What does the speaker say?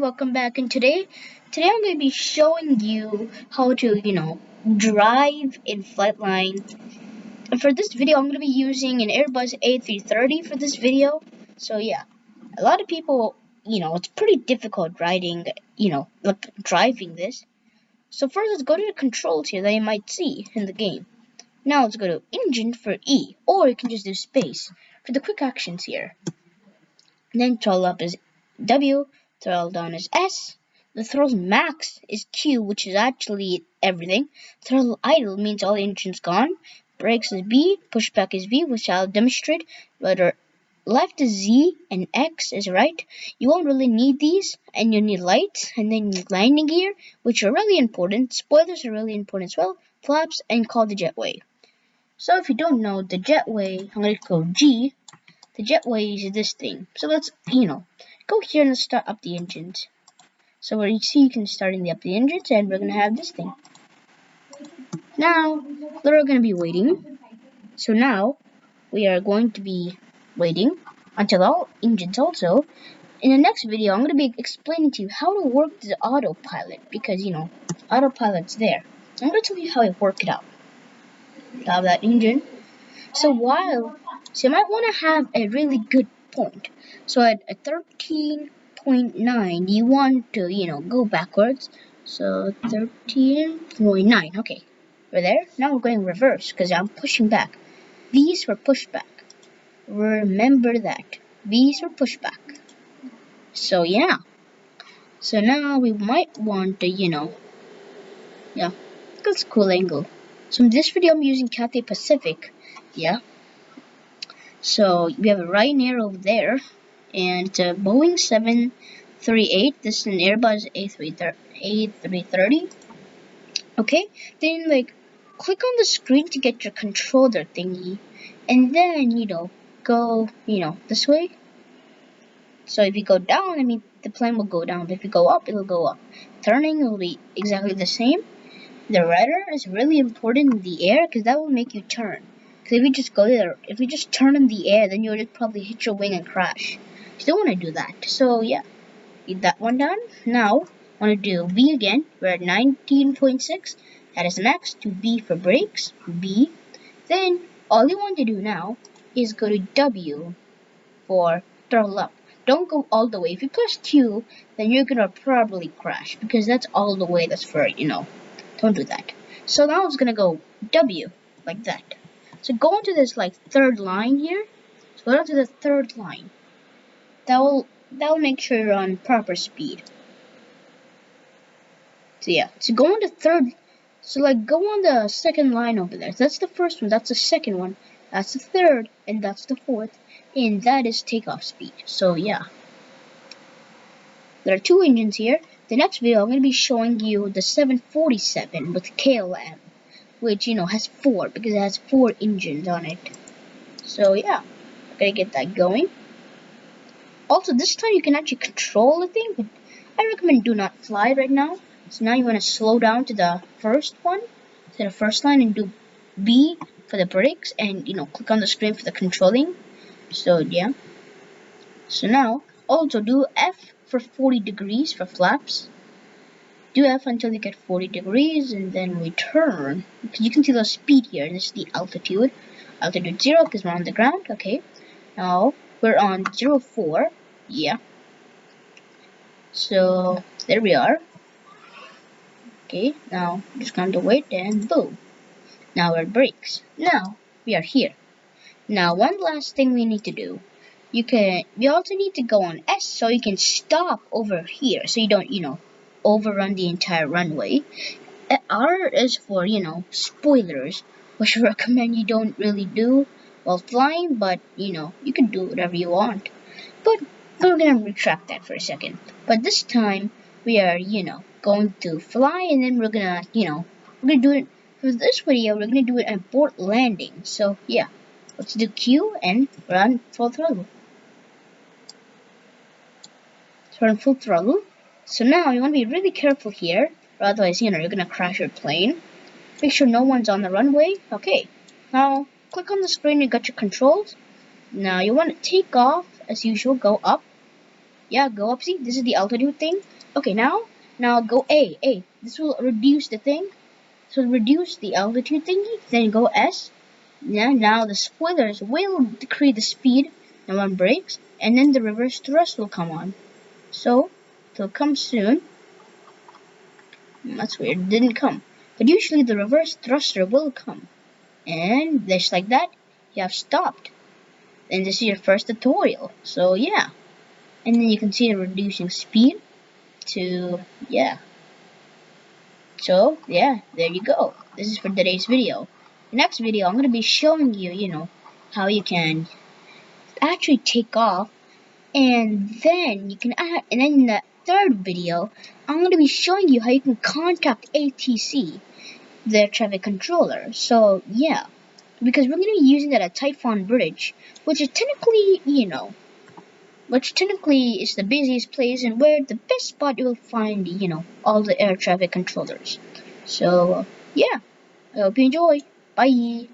welcome back. And today today I'm going to be showing you how to you know drive in Flightline and for this video I'm going to be using an Airbus A330 for this video. So yeah a lot of people you know it's pretty difficult riding you know like driving this. So first let's go to the controls here that you might see in the game. Now let's go to engine for E or you can just do space for the quick actions here. Then throttle up is W throttle down is S. The throttle max is Q, which is actually everything. Throttle idle means all the engine's gone. Brakes is B, pushback is V, which I'll demonstrate. Whether left is Z and X is right. You won't really need these, and you need lights, and then landing gear, which are really important. Spoilers are really important as well. Flaps, and call the jetway. So if you don't know the jetway, I'm to go G. The jetway is this thing. So let's, you know, go here and start up the engines. So you see you can start in the up the engines and we're gonna have this thing. Now we're gonna be waiting. So now we are going to be waiting until all engines also. In the next video I'm gonna be explaining to you how to work the autopilot because you know autopilot's there. I'm gonna tell you how I work it out. Have that engine. So while so you might want to have a really good point. So at, at 13.9, you want to, you know, go backwards. So 13.9, okay. We're there. Now we're going reverse because I'm pushing back. These were pushback. Remember that. These were pushback. So yeah. So now we might want to, you know, yeah, that's a cool angle. So in this video I'm using Cathay Pacific, yeah, so we have a Ryanair over there, and it's a Boeing 738. This is an Airbus A330. Okay, then like click on the screen to get your controller thingy, and then you know go you know this way. So if you go down, I mean the plane will go down. But if you go up, it'll go up. Turning will be exactly the same. The rudder is really important in the air because that will make you turn. Because if you just go there, if you just turn in the air, then you'll just probably hit your wing and crash. You don't want to do that. So yeah, get that one done. Now, I want to do V again. We're at 19.6. That is max to B for brakes. B. Then, all you want to do now is go to W for throttle up. Don't go all the way. If you push Q, then you're going to probably crash. Because that's all the way. That's for, you know, don't do that. So now it's going to go W, like that. So go into this like third line here. So go down to the third line. That will that will make sure you're on proper speed. So yeah, so go on the third. So like go on the second line over there. That's the first one. That's the second one. That's the third, and that's the fourth, and that is takeoff speed. So yeah, there are two engines here. The next video I'm going to be showing you the 747 with KLM which you know has four because it has four engines on it. So yeah gotta get that going. Also this time you can actually control the thing but I recommend do not fly right now. So now you want to slow down to the first one to the first line and do B for the brakes and you know click on the screen for the controlling. So yeah. So now also do F for 40 degrees for flaps do until you get 40 degrees and then return. You can see the speed here. This is the altitude. Altitude 0 because we're on the ground. Okay. Now we're on 0, 04. Yeah. So there we are. Okay. Now just going to wait and boom. Now we're brakes. Now we are here. Now one last thing we need to do. You can, we also need to go on S so you can stop over here so you don't, you know, overrun the entire runway. R is for, you know, spoilers, which I recommend you don't really do while flying, but, you know, you can do whatever you want. But we're gonna retract that for a second. But this time, we are, you know, going to fly, and then we're gonna, you know, we're gonna do it, for this video, we're gonna do it at port landing. So, yeah, let's do Q and run full throttle. Run full throttle. So now you want to be really careful here, or otherwise, you know, you're going to crash your plane. Make sure no one's on the runway. Okay, now click on the screen, you got your controls. Now you want to take off, as usual, go up. Yeah, go up. See, this is the altitude thing. Okay, now, now go A. A. This will reduce the thing. So reduce the altitude thingy. Then go S. Yeah, now the spoilers will decrease the speed and one brakes, and then the reverse thrust will come on. So, it'll come soon. That's weird, it didn't come. But usually the reverse thruster will come. And just like that, you have stopped. And this is your first tutorial. So yeah. And then you can see the reducing speed to, yeah. So, yeah, there you go. This is for today's video. Next video, I'm going to be showing you, you know, how you can actually take off and then you can add, and then in the third video, I'm going to be showing you how you can contact ATC, the traffic controller. So, yeah, because we're going to be using that at Typhon Bridge, which is technically, you know, which technically is the busiest place and where the best spot you'll find, you know, all the air traffic controllers. So, yeah, I hope you enjoy. Bye.